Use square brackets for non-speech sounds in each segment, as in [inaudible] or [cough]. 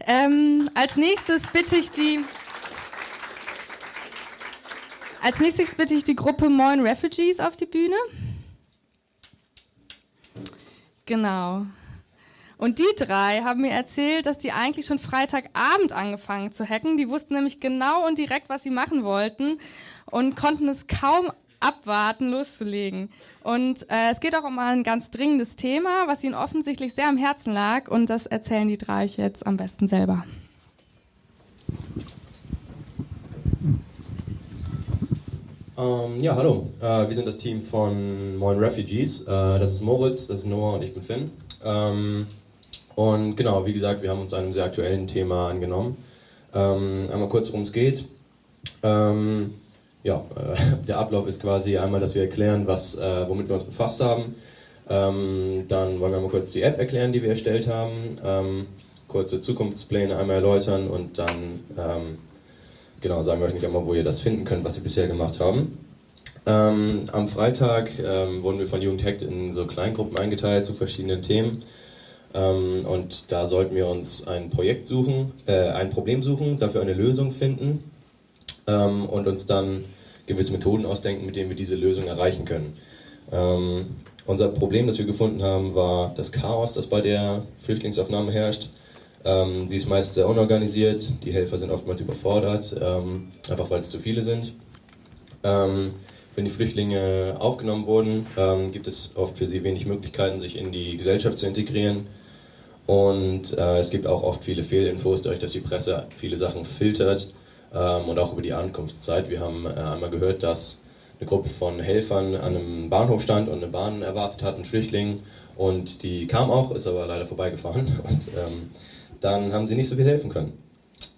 Ähm, als nächstes bitte ich die. Als nächstes bitte ich die Gruppe Moin Refugees auf die Bühne. Genau. Und die drei haben mir erzählt, dass die eigentlich schon Freitagabend angefangen zu hacken. Die wussten nämlich genau und direkt, was sie machen wollten und konnten es kaum abwarten, loszulegen. Und äh, es geht auch um ein ganz dringendes Thema, was ihnen offensichtlich sehr am Herzen lag. Und das erzählen die drei jetzt am besten selber. Ähm, ja, hallo. Äh, wir sind das Team von Moin Refugees. Äh, das ist Moritz, das ist Noah und ich bin Finn. Ähm, und genau, wie gesagt, wir haben uns einem sehr aktuellen Thema angenommen. Ähm, einmal kurz, worum es geht. Ähm, ja, äh, [laughs] der Ablauf ist quasi einmal, dass wir erklären, was, äh, womit wir uns befasst haben. Ähm, dann wollen wir mal kurz die App erklären, die wir erstellt haben. Ähm, kurze Zukunftspläne einmal erläutern und dann ähm, genau sagen wir euch nicht einmal, wo ihr das finden könnt, was wir bisher gemacht haben. Ähm, am Freitag ähm, wurden wir von Jugend Hackt in so Kleingruppen eingeteilt zu verschiedenen Themen. Ähm, und da sollten wir uns ein Projekt suchen, äh, ein Problem suchen, dafür eine Lösung finden und uns dann gewisse Methoden ausdenken, mit denen wir diese Lösung erreichen können. Ähm, unser Problem, das wir gefunden haben, war das Chaos, das bei der Flüchtlingsaufnahme herrscht. Ähm, sie ist meist sehr unorganisiert, die Helfer sind oftmals überfordert, ähm, einfach weil es zu viele sind. Ähm, wenn die Flüchtlinge aufgenommen wurden, ähm, gibt es oft für sie wenig Möglichkeiten, sich in die Gesellschaft zu integrieren. Und äh, es gibt auch oft viele Fehlinfos, dadurch, dass die Presse viele Sachen filtert und auch über die Ankunftszeit. Wir haben äh, einmal gehört, dass eine Gruppe von Helfern an einem Bahnhof stand und eine Bahn erwartet hat, einen Flüchtling. Und die kam auch, ist aber leider vorbeigefahren. [laughs] Und ähm, dann haben sie nicht so viel helfen können.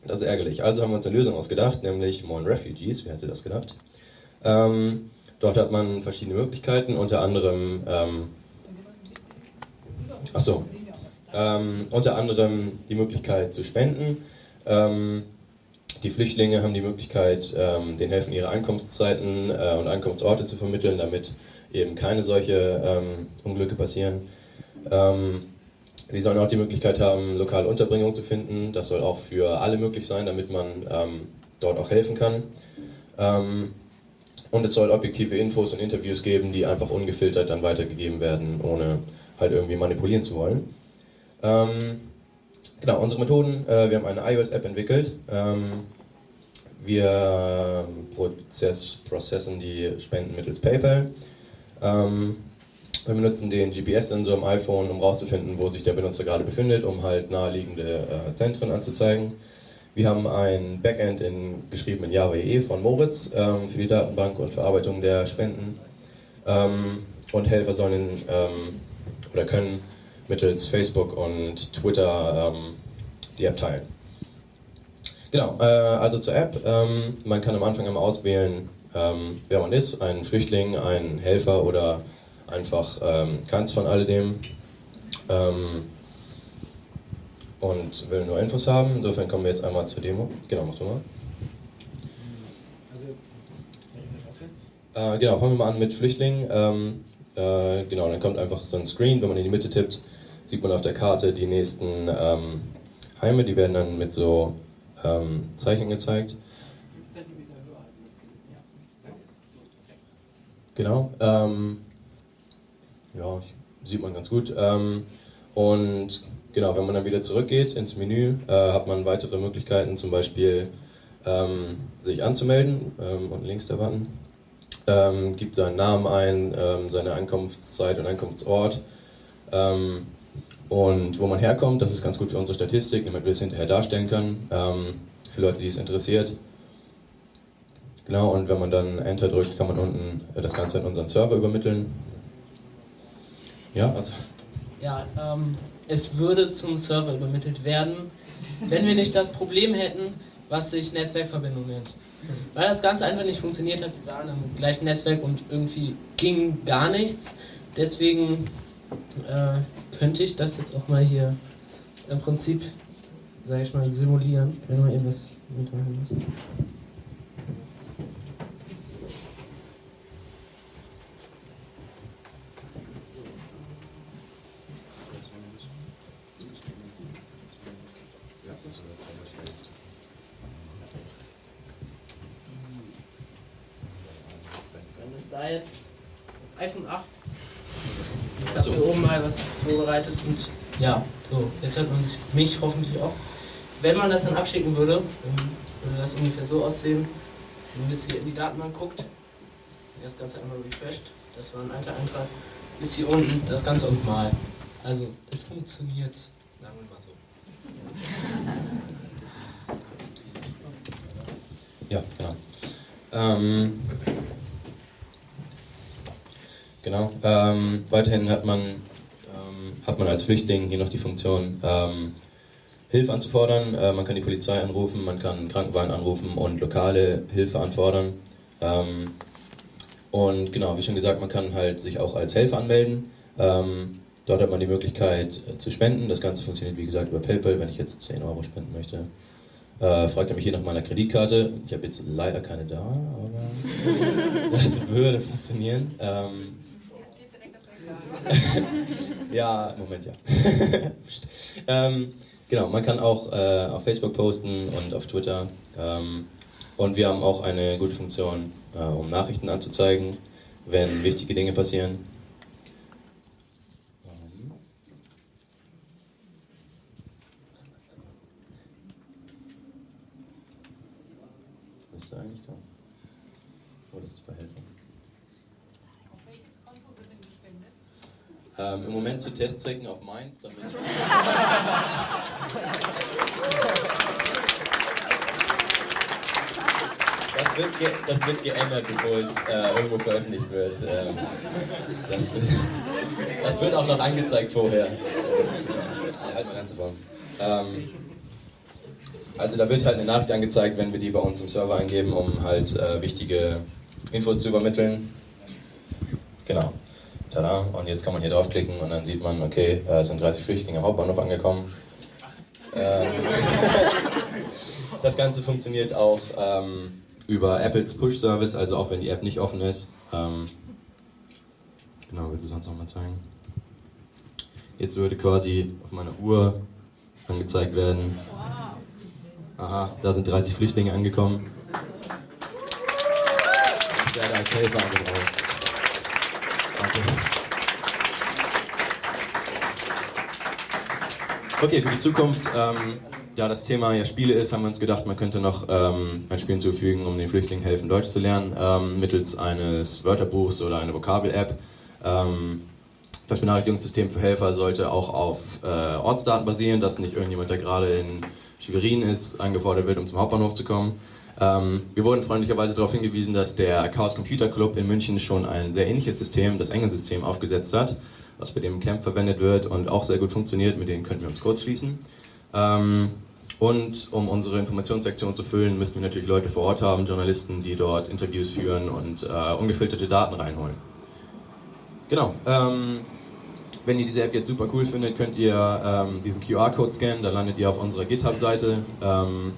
Das ist ärgerlich. Also haben wir uns eine Lösung ausgedacht, nämlich Moin Refugees. Wer hätte das gedacht? Ähm, dort hat man verschiedene Möglichkeiten, unter anderem. Ähm, achso. Ähm, unter anderem die Möglichkeit zu spenden. Ähm, die Flüchtlinge haben die Möglichkeit, ähm, den Helfen ihre Ankunftszeiten äh, und Ankunftsorte zu vermitteln, damit eben keine solche ähm, Unglücke passieren. Ähm, sie sollen auch die Möglichkeit haben, lokale Unterbringung zu finden. Das soll auch für alle möglich sein, damit man ähm, dort auch helfen kann. Ähm, und es soll objektive Infos und Interviews geben, die einfach ungefiltert dann weitergegeben werden, ohne halt irgendwie manipulieren zu wollen. Genau, unsere Methoden, äh, wir haben eine iOS-App entwickelt. Ähm, wir prozess, processen die Spenden mittels PayPal. Ähm, wir benutzen den GPS-Sensor im iPhone, um herauszufinden, wo sich der Benutzer gerade befindet, um halt naheliegende äh, Zentren anzuzeigen. Wir haben ein Backend in, geschrieben in Java EE von Moritz ähm, für die Datenbank und Verarbeitung der Spenden. Ähm, und Helfer sollen ähm, oder können mittels Facebook und Twitter ähm, die App teilen. Genau, äh, also zur App. Ähm, man kann am Anfang einmal auswählen, ähm, wer man ist, ein Flüchtling, ein Helfer oder einfach ähm, keins von alledem. Ähm, und will nur Infos haben. Insofern kommen wir jetzt einmal zur Demo. Genau, mach du mal. Äh, genau, fangen wir mal an mit Flüchtlingen. Ähm, äh, genau, dann kommt einfach so ein Screen, wenn man in die Mitte tippt, sieht man auf der Karte die nächsten ähm, Heime, die werden dann mit so ähm, Zeichen gezeigt. Genau. Ähm, ja, sieht man ganz gut. Ähm, und genau, wenn man dann wieder zurückgeht ins Menü, äh, hat man weitere Möglichkeiten, zum Beispiel ähm, sich anzumelden. Ähm, unten links der Button. Gibt seinen Namen ein, seine Ankunftszeit und Ankunftsort. Ähm, und wo man herkommt, das ist ganz gut für unsere Statistik, damit wir es hinterher darstellen können, ähm, für Leute, die es interessiert. Genau, und wenn man dann Enter drückt, kann man unten das Ganze in unseren Server übermitteln. Ja, also. Ja, ähm, es würde zum Server übermittelt werden, wenn wir nicht das Problem hätten, was sich Netzwerkverbindung nennt. Weil das Ganze einfach nicht funktioniert hat, wir waren am gleichen Netzwerk und irgendwie ging gar nichts. Deswegen äh, könnte ich das jetzt auch mal hier im Prinzip, sage ich mal, simulieren, wenn wir eben das mitmachen müssen. Dann ist da jetzt das iPhone 8. Ich habe hier oben mal was vorbereitet und ja, so, jetzt hört man mich hoffentlich auch. Wenn man das dann abschicken würde, würde das ungefähr so aussehen. Wenn man jetzt hier in die Datenbank guckt, das Ganze einmal refreshed, das war ein alter Eintrag, ist hier unten das Ganze uns mal. Also, es funktioniert, sagen wir mal so. Ja, genau. Ähm, genau. Ähm, weiterhin hat man, ähm, hat man als Flüchtling hier noch die Funktion, ähm, Hilfe anzufordern. Äh, man kann die Polizei anrufen, man kann einen Krankenwagen anrufen und lokale Hilfe anfordern. Ähm, und genau, wie schon gesagt, man kann halt sich auch als Helfer anmelden. Ähm, dort hat man die Möglichkeit äh, zu spenden. Das Ganze funktioniert wie gesagt über PayPal, wenn ich jetzt 10 Euro spenden möchte. Äh, fragt er mich hier nach meiner Kreditkarte. Ich habe jetzt leider keine da, aber [laughs] das würde funktionieren. Ähm, [laughs] ja, Moment, ja. [laughs] ähm, genau, man kann auch äh, auf Facebook posten und auf Twitter. Ähm, und wir haben auch eine gute Funktion, äh, um Nachrichten anzuzeigen, wenn wichtige Dinge passieren. Ähm. Müsste eigentlich kommen. Oder ist es bei Helfer? Ähm, Im Moment zu Testzwecken auf meins, damit ich Das wird, das wird geändert, bevor es äh, irgendwo veröffentlicht wird. Ähm, das, wird das wird auch noch angezeigt vorher. Halt mal ganz. Ähm, also da wird halt eine Nachricht angezeigt, wenn wir die bei uns im Server eingeben, um halt äh, wichtige Infos zu übermitteln. Genau. Tada. Und jetzt kann man hier draufklicken und dann sieht man, okay, äh, es sind 30 Flüchtlinge am Hauptbahnhof angekommen. Ähm, [laughs] das Ganze funktioniert auch ähm, über Apples Push-Service, also auch wenn die App nicht offen ist. Ähm, genau, willst du sonst nochmal zeigen? Jetzt würde quasi auf meiner Uhr angezeigt werden. Aha, da sind 30 Flüchtlinge angekommen. Ich werde als Helfer angebraucht. Danke. Okay, für die Zukunft, ähm, ja, das Thema ja Spiele ist, haben wir uns gedacht, man könnte noch ähm, ein Spiel hinzufügen, um den Flüchtlingen helfen, Deutsch zu lernen, ähm, mittels eines Wörterbuchs oder einer Vokabel-App. Ähm, das Benachrichtigungssystem für Helfer sollte auch auf äh, Ortsdaten basieren, dass nicht irgendjemand, der gerade in Schwerin ist, angefordert wird, um zum Hauptbahnhof zu kommen. Ähm, wir wurden freundlicherweise darauf hingewiesen, dass der Chaos Computer Club in München schon ein sehr ähnliches System, das Engelsystem, aufgesetzt hat, was bei dem Camp verwendet wird und auch sehr gut funktioniert. Mit denen könnten wir uns kurz schließen. Ähm, und um unsere Informationssektion zu füllen, müssten wir natürlich Leute vor Ort haben, Journalisten, die dort Interviews führen und äh, ungefilterte Daten reinholen. Genau. Ähm, wenn ihr diese App jetzt super cool findet, könnt ihr ähm, diesen QR-Code scannen, da landet ihr auf unserer GitHub-Seite. Ähm,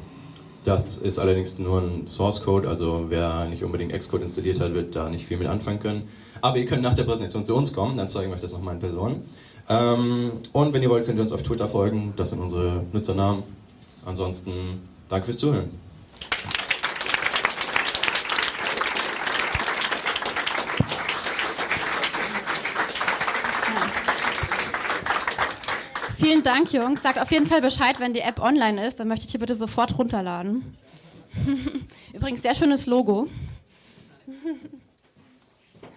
das ist allerdings nur ein Source-Code, also wer nicht unbedingt Xcode installiert hat, wird da nicht viel mit anfangen können. Aber ihr könnt nach der Präsentation zu uns kommen, dann zeigen wir euch das nochmal in Person. Ähm, und wenn ihr wollt, könnt ihr uns auf Twitter folgen, das sind unsere Nutzernamen. Ansonsten, danke fürs Zuhören. Vielen Dank, Jungs. Sagt auf jeden Fall Bescheid, wenn die App online ist. Dann möchte ich die bitte sofort runterladen. [laughs] Übrigens, sehr schönes Logo.